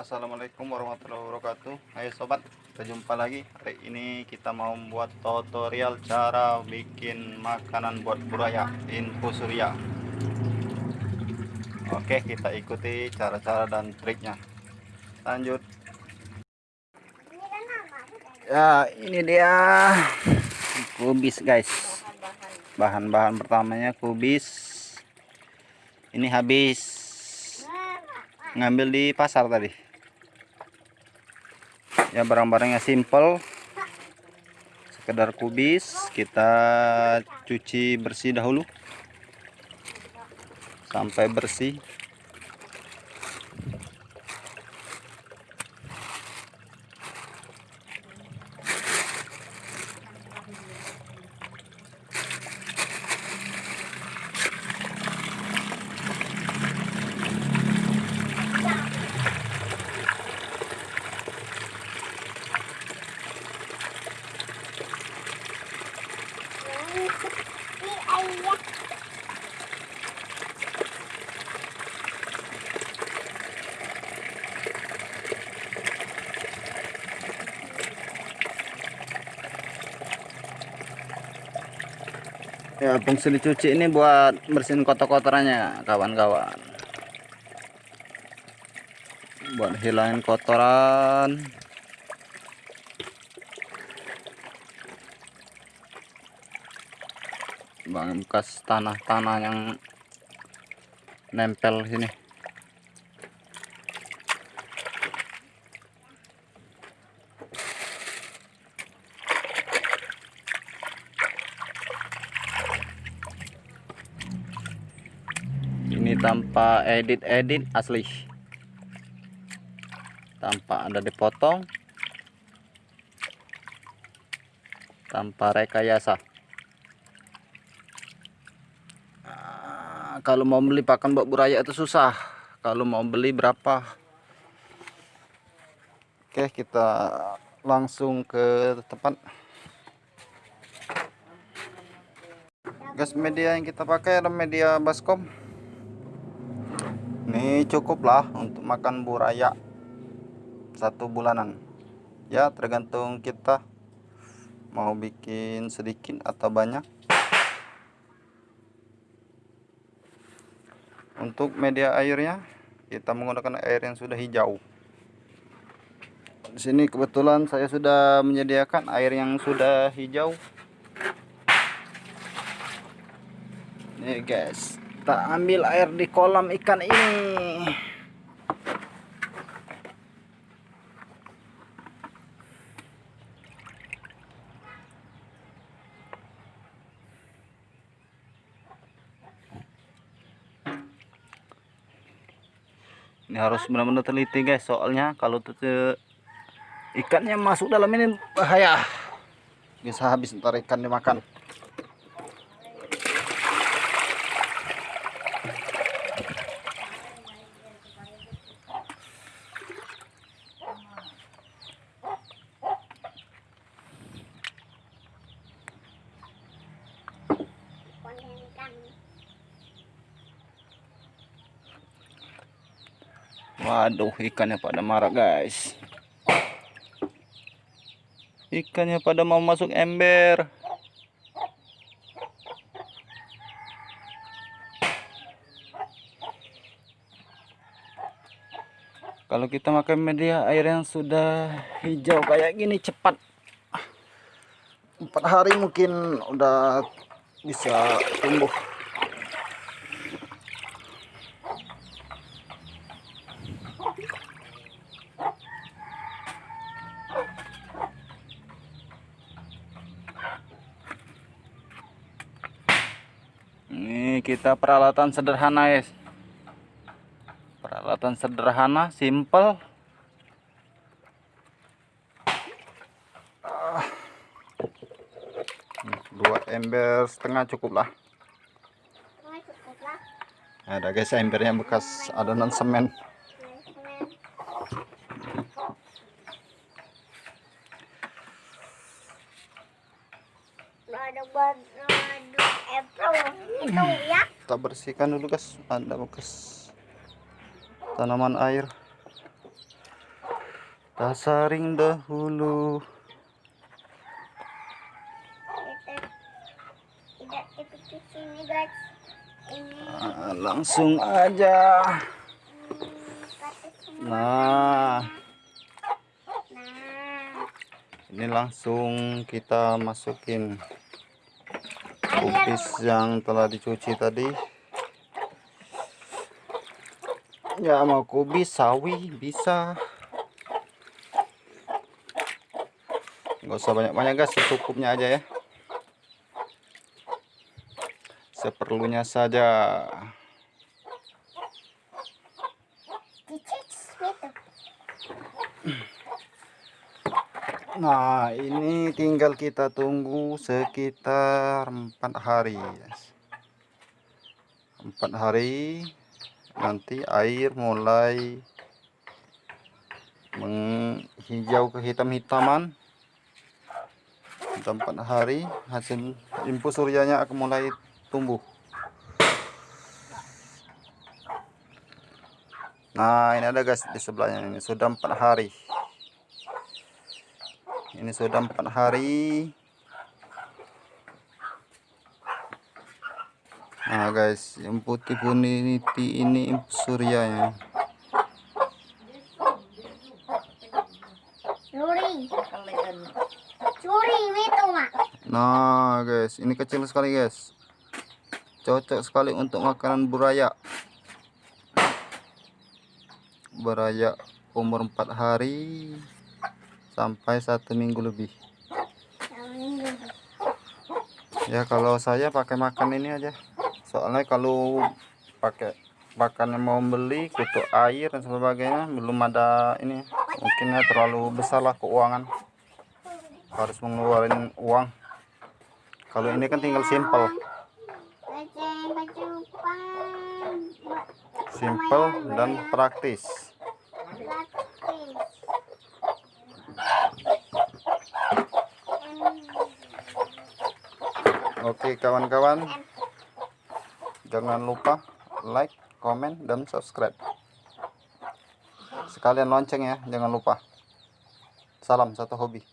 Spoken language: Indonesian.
Assalamualaikum warahmatullahi wabarakatuh. Ayo sobat kita jumpa lagi. Hari ini kita mau membuat tutorial cara bikin makanan buat buraya info surya. Oke kita ikuti cara-cara dan triknya. Lanjut. Ya ini dia. Kubis guys. Bahan-bahan pertamanya kubis. Ini habis. Ngambil di pasar tadi ya barang-barangnya simple. Sekedar kubis kita cuci bersih dahulu. Sampai bersih ya fungsi dicuci ini buat bersihin kotor-kotorannya kawan-kawan. Buat hilangin kotoran. Bang bekas tanah-tanah yang nempel sini ini tanpa edit-edit asli. Tanpa ada dipotong. Tanpa rekayasa. Nah, kalau mau beli pakan buat buraya itu susah. Kalau mau beli berapa? Oke kita langsung ke tempat. Gas media yang kita pakai adalah media baskom ini cukup lah untuk makan buraya satu bulanan. Ya tergantung kita mau bikin sedikit atau banyak. Untuk media airnya kita menggunakan air yang sudah hijau. Di sini kebetulan saya sudah menyediakan air yang sudah hijau. Nih guys kita ambil air di kolam ikan ini. Ini harus benar-benar teliti guys soalnya kalau ikannya masuk dalam ini bahaya. Bisa habis ntar ikan dimakan Waduh, ikannya pada marah, guys. Ikannya pada mau masuk ember. Kalau kita makan media air yang sudah hijau kayak gini cepat. Empat hari mungkin udah bisa tumbuh. Ini kita peralatan sederhana ya. Peralatan sederhana, simple. Dua ember setengah cukup lah. Ada guys embernya bekas adonan semen. ya kita bersihkan dulu guys. Ada bekas tanaman air. Kita saring dahulu. Nah, langsung aja. Nah. Ini langsung kita masukin kubis yang telah dicuci tadi. Ya mau kubis sawi bisa. Nggak usah banyak-banyak guys. Secukupnya aja ya. Seperlunya saja. Dicicit gitu. Nah, ini tinggal kita tunggu sekitar empat hari. Empat hari, nanti air mulai menghijau kehitam-hitaman. Empat hari, hasil infus suryanya akan mulai tumbuh. Nah, ini ada guys di sebelahnya ini sudah empat hari ini sudah empat hari. Nah guys yang putih puniti ini itu mak. nah guys ini kecil sekali guys. Cocok sekali untuk makanan buraya. Buraya umur empat hari sampai satu minggu lebih. Ya kalau saya pakai makan ini aja. Soalnya kalau pakai pakan yang mau beli kutu air dan sebagainya belum ada ini. Mungkinnya terlalu besar lah keuangan. Harus mengeluarkan uang. Kalau ini kan tinggal simple simple dan praktis oke kawan-kawan. Jangan lupa like komen dan subscribe. Sekalian lonceng ya jangan lupa. Salam satu hobi